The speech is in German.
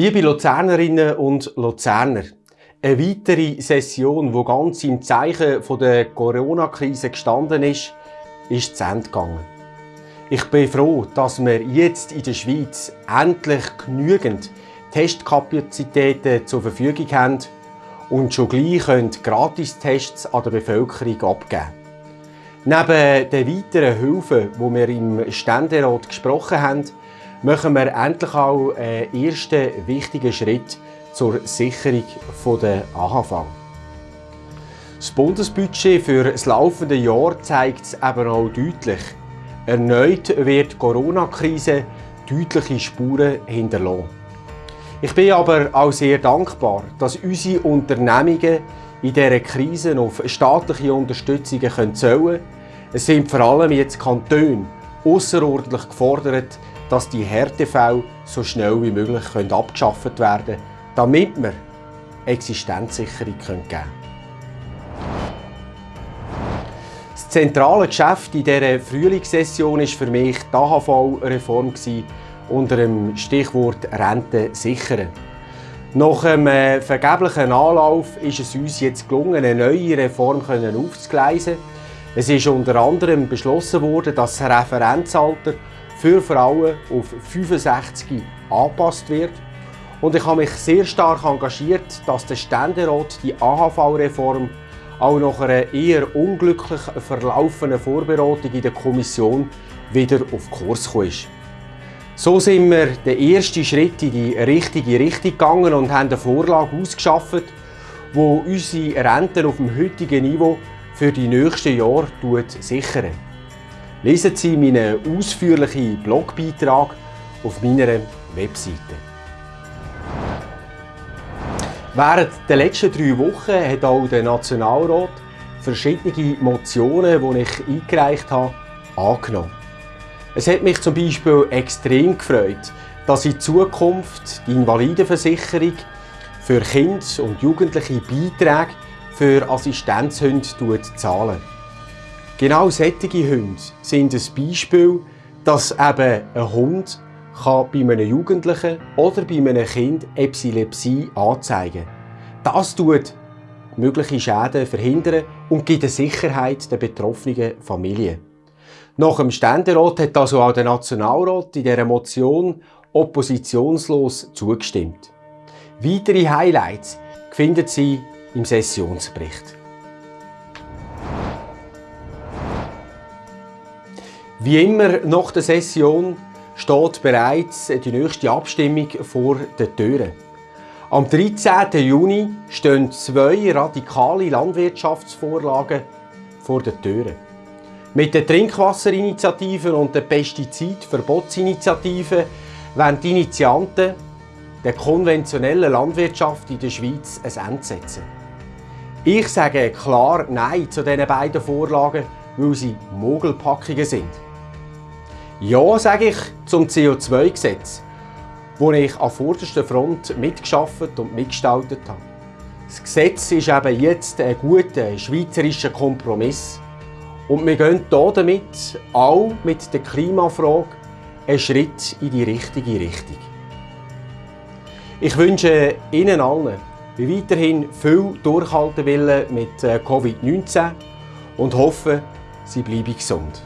Liebe Luzernerinnen und Luzerner, eine weitere Session, die ganz im Zeichen der Corona-Krise gestanden ist, ist zu Ende gegangen. Ich bin froh, dass wir jetzt in der Schweiz endlich genügend Testkapazitäten zur Verfügung haben und schon gleich können Gratistests an der Bevölkerung abgeben. Neben den weiteren Hilfen, die wir im Ständerat gesprochen haben, machen wir endlich auch einen ersten wichtigen Schritt zur Sicherung der AHV. Das Bundesbudget für das laufende Jahr zeigt es eben auch deutlich. Erneut wird die Corona-Krise deutliche Spuren hinterlassen. Ich bin aber auch sehr dankbar, dass unsere Unternehmungen in dieser Krise auf staatliche Unterstützungen zählen können. Es sind vor allem jetzt Kantone außerordentlich gefordert, dass die Härtefälle so schnell wie möglich abgeschafft werden können, damit wir Existenzsicherung geben können. Das zentrale Geschäft in dieser Frühlingssession war für mich die AHV-Reform unter dem Stichwort Rente sichern. Nach einem äh, vergeblichen Anlauf ist es uns jetzt gelungen, eine neue Reform aufzugleisen. Es ist unter anderem beschlossen worden, dass das Referenzalter für Frauen auf 65 angepasst wird. Und ich habe mich sehr stark engagiert, dass der Ständerat die AHV-Reform auch nach einer eher unglücklich verlaufenden Vorberatung in der Kommission wieder auf Kurs gekommen ist. So sind wir den ersten Schritt in die richtige Richtung gegangen und haben eine Vorlage ausgeschafft, die unsere Renten auf dem heutigen Niveau für die nächsten Jahre sichern. Lesen Sie meinen ausführlichen Blogbeitrag auf meiner Webseite. Während der letzten drei Wochen hat auch der Nationalrat verschiedene Motionen, die ich eingereicht habe, angenommen. Es hat mich zum Beispiel extrem gefreut, dass in Zukunft die Invalidenversicherung für Kinder und Jugendliche Beiträge für Assistenzhunde zahlen. Genau solche Hunde sind ein Beispiel, dass eben ein Hund kann bei einem Jugendlichen oder bei einem Kind Epilepsie anzeigen. Das tut mögliche Schäden verhindern und gibt eine Sicherheit der betroffenen Familie. Nach dem Ständerat hat also auch der Nationalrat in dieser Motion oppositionslos zugestimmt. Weitere Highlights finden Sie im Sessionsbericht. Wie immer nach der Session steht bereits die nächste Abstimmung vor den Türen. Am 13. Juni stehen zwei radikale Landwirtschaftsvorlagen vor den Türen. Mit der Trinkwasserinitiative und der Pestizidverbotsinitiative wollen die Initianten der konventionellen Landwirtschaft in der Schweiz ein Ende setzen. Ich sage klar Nein zu diesen beiden Vorlagen, weil sie Mogelpackungen sind. Ja, sage ich zum CO2-Gesetz, wo ich an vorderster Front mitgeschafft und mitgestaltet habe. Das Gesetz ist eben jetzt ein guter schweizerischer Kompromiss. Und wir gehen hier damit auch mit der Klimafrage einen Schritt in die richtige Richtung. Ich wünsche Ihnen allen weiterhin viel Durchhaltewillen mit äh, Covid-19 und hoffe, Sie bleiben gesund.